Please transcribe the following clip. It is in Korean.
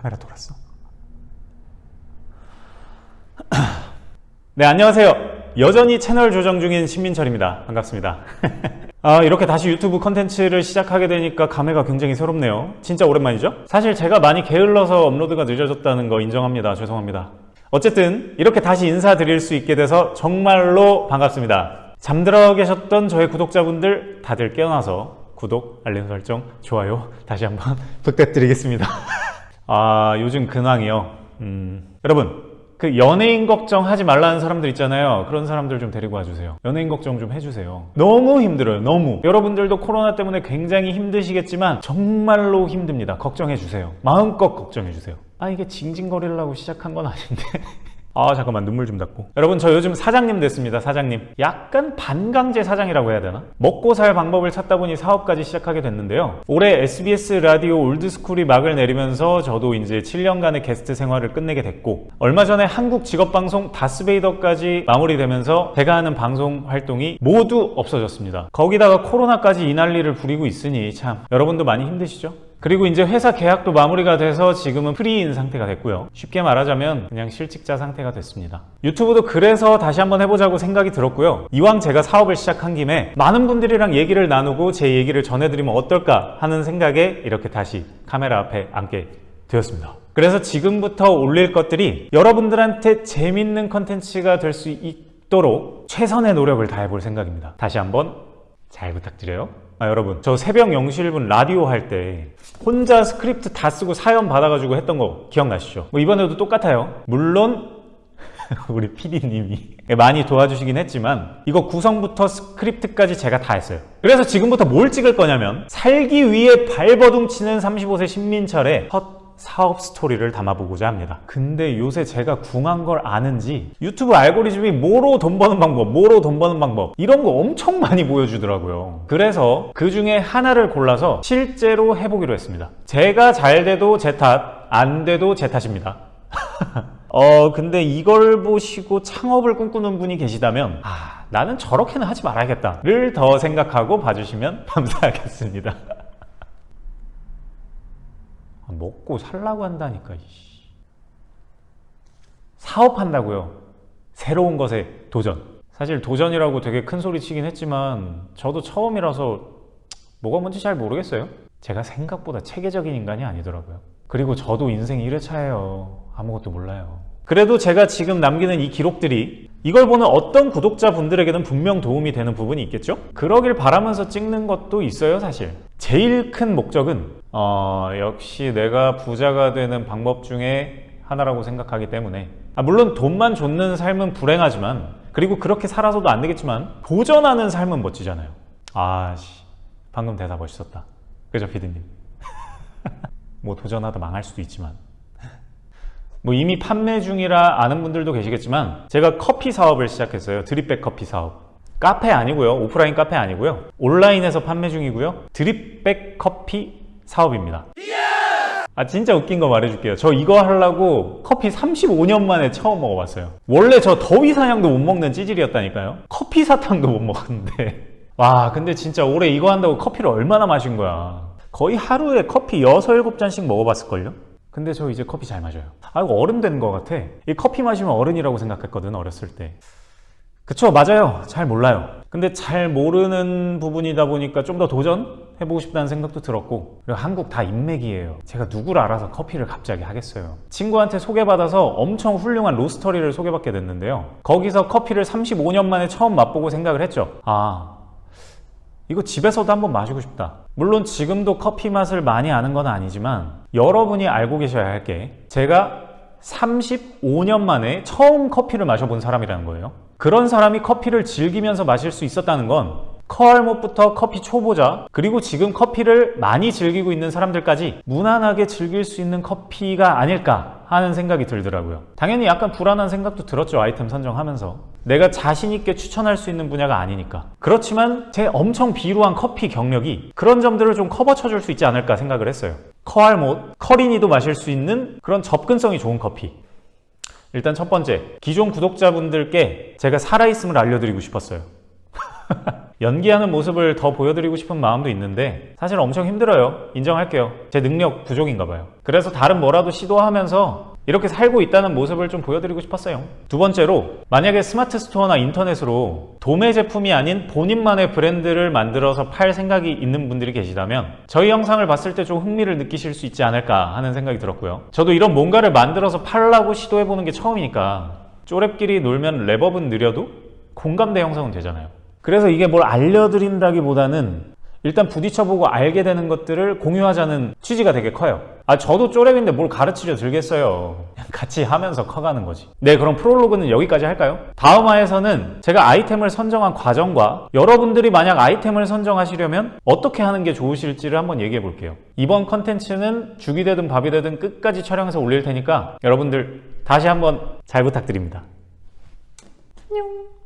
카메라 돌았어. 네 안녕하세요. 여전히 채널 조정 중인 신민철입니다. 반갑습니다. 아, 이렇게 다시 유튜브 컨텐츠를 시작하게 되니까 감회가 굉장히 새롭네요. 진짜 오랜만이죠? 사실 제가 많이 게을러서 업로드가 늦어졌다는 거 인정합니다. 죄송합니다. 어쨌든 이렇게 다시 인사드릴 수 있게 돼서 정말로 반갑습니다. 잠들어 계셨던 저의 구독자분들 다들 깨어나서 구독, 알림 설정, 좋아요 다시 한번 부탁드리겠습니다 아 요즘 근황이요? 음, 여러분 그 연예인 걱정하지 말라는 사람들 있잖아요. 그런 사람들 좀 데리고 와주세요. 연예인 걱정 좀 해주세요. 너무 힘들어요 너무. 여러분들도 코로나 때문에 굉장히 힘드시겠지만 정말로 힘듭니다. 걱정해주세요. 마음껏 걱정해주세요. 아 이게 징징거리려고 시작한 건 아닌데 아 잠깐만 눈물 좀 닦고 여러분 저 요즘 사장님 됐습니다 사장님 약간 반강제 사장이라고 해야 되나? 먹고 살 방법을 찾다 보니 사업까지 시작하게 됐는데요 올해 SBS 라디오 올드스쿨이 막을 내리면서 저도 이제 7년간의 게스트 생활을 끝내게 됐고 얼마 전에 한국 직업방송 다스베이더까지 마무리되면서 제가 하는 방송 활동이 모두 없어졌습니다 거기다가 코로나까지 이 난리를 부리고 있으니 참 여러분도 많이 힘드시죠? 그리고 이제 회사 계약도 마무리가 돼서 지금은 프리인 상태가 됐고요. 쉽게 말하자면 그냥 실직자 상태가 됐습니다. 유튜브도 그래서 다시 한번 해보자고 생각이 들었고요. 이왕 제가 사업을 시작한 김에 많은 분들이랑 얘기를 나누고 제 얘기를 전해드리면 어떨까 하는 생각에 이렇게 다시 카메라 앞에 앉게 되었습니다. 그래서 지금부터 올릴 것들이 여러분들한테 재밌는 컨텐츠가 될 수 있도록 최선의 노력을 다해 볼 생각입니다. 다시 한번 잘 부탁드려요. 아 여러분 저 새벽 0시 1분 라디오 할 때 혼자 스크립트 다 쓰고 사연 받아가지고 했던 거 기억나시죠? 뭐 이번에도 똑같아요. 물론 우리 PD님이 많이 도와주시긴 했지만 이거 구성부터 스크립트까지 제가 다 했어요. 그래서 지금부터 뭘 찍을 거냐면 살기 위해 발버둥 치는 35세 신민철의 첫 사업 스토리를 담아보고자 합니다. 근데 요새 제가 궁한 걸 아는지 유튜브 알고리즘이 뭐로 돈 버는 방법 뭐로 돈 버는 방법 이런 거 엄청 많이 보여주더라고요. 그래서 그 중에 하나를 골라서 실제로 해보기로 했습니다. 제가 잘 돼도 제 탓, 안 돼도 제 탓입니다. 어 근데 이걸 보시고 창업을 꿈꾸는 분이 계시다면 아 나는 저렇게는 하지 말아야겠다 를 더 생각하고 봐주시면 감사하겠습니다. 아, 먹고 살라고 한다니까 사업한다고요. 새로운 것에 도전. 사실 도전이라고 되게 큰 소리 치긴 했지만 저도 처음이라서 뭐가 뭔지 잘 모르겠어요. 제가 생각보다 체계적인 인간이 아니더라고요. 그리고 저도 인생 1회차예요. 아무것도 몰라요. 그래도 제가 지금 남기는 이 기록들이 이걸 보는 어떤 구독자분들에게는 분명 도움이 되는 부분이 있겠죠? 그러길 바라면서 찍는 것도 있어요 사실 제일 큰 목적은 어, 역시 내가 부자가 되는 방법 중에 하나라고 생각하기 때문에. 아, 물론 돈만 줬는 삶은 불행하지만 그리고 그렇게 살아서도 안 되겠지만 도전하는 삶은 멋지잖아요. 아씨 방금 대사 멋있었다. 그죠 피디님? 뭐 도전하다 망할 수도 있지만. 뭐 이미 판매 중이라 아는 분들도 계시겠지만 제가 커피 사업을 시작했어요. 드립백 커피 사업 카페 아니고요. 오프라인 카페 아니고요. 온라인에서 판매 중이고요. 드립백 커피 사업입니다. 아 진짜 웃긴 거 말해줄게요. 저 이거 하려고 커피 35년 만에 처음 먹어봤어요. 원래 저 더위 사냥도 못 먹는 찌질이었다니까요. 커피 사탕도 못 먹었는데. 와 근데 진짜 올해 이거 한다고 커피를 얼마나 마신 거야. 거의 하루에 커피 6, 7잔씩 먹어봤을걸요? 근데 저 이제 커피 잘 마셔요. 아 이거 어른 된것 같아. 이 커피 마시면 어른이라고 생각했거든 어렸을 때 그쵸 맞아요. 잘 몰라요. 근데 잘 모르는 부분이다 보니까 좀 더 도전해보고 싶다는 생각도 들었고 그리고 한국 다 인맥이에요. 제가 누구를 알아서 커피를 갑자기 하겠어요. 친구한테 소개받아서 엄청 훌륭한 로스터리를 소개받게 됐는데요. 거기서 커피를 35년 만에 처음 맛보고 생각을 했죠. 아 이거 집에서도 한번 마시고 싶다. 물론 지금도 커피 맛을 많이 아는 건 아니지만 여러분이 알고 계셔야 할 게 제가 35년 만에 처음 커피를 마셔본 사람이라는 거예요 그런 사람이 커피를 즐기면서 마실 수 있었다는 건 커알못부터 커피 초보자 그리고 지금 커피를 많이 즐기고 있는 사람들까지 무난하게 즐길 수 있는 커피가 아닐까 하는 생각이 들더라고요. 당연히 약간 불안한 생각도 들었죠 아이템 선정하면서. 내가 자신 있게 추천할 수 있는 분야가 아니니까. 그렇지만 제 엄청 비루한 커피 경력이 그런 점들을 좀 커버 쳐줄 수 있지 않을까 생각을 했어요. 커알못, 커리니도 마실 수 있는 그런 접근성이 좋은 커피 일단 첫 번째 기존 구독자분들께 제가 살아있음을 알려드리고 싶었어요 연기하는 모습을 더 보여드리고 싶은 마음도 있는데 사실 엄청 힘들어요. 인정할게요. 제 능력 부족인가 봐요. 그래서 다른 뭐라도 시도하면서 이렇게 살고 있다는 모습을 좀 보여드리고 싶었어요. 두 번째로 만약에 스마트 스토어나 인터넷으로 도매 제품이 아닌 본인만의 브랜드를 만들어서 팔 생각이 있는 분들이 계시다면 저희 영상을 봤을 때 좀 흥미를 느끼실 수 있지 않을까 하는 생각이 들었고요. 저도 이런 뭔가를 만들어서 팔라고 시도해보는 게 처음이니까 쪼랩끼리 놀면 랩업은 느려도 공감대 형성은 되잖아요. 그래서 이게 뭘 알려드린다기보다는 일단 부딪혀보고 알게 되는 것들을 공유하자는 취지가 되게 커요. 아, 저도 쪼랩인데 뭘 가르치려 들겠어요. 같이 하면서 커가는 거지. 네, 그럼 프롤로그는 여기까지 할까요? 다음 화에서는 제가 아이템을 선정한 과정과 여러분들이 만약 아이템을 선정하시려면 어떻게 하는 게 좋으실지를 한번 얘기해 볼게요. 이번 컨텐츠는 죽이 되든 밥이 되든 끝까지 촬영해서 올릴 테니까 여러분들 다시 한번 잘 부탁드립니다. 안녕.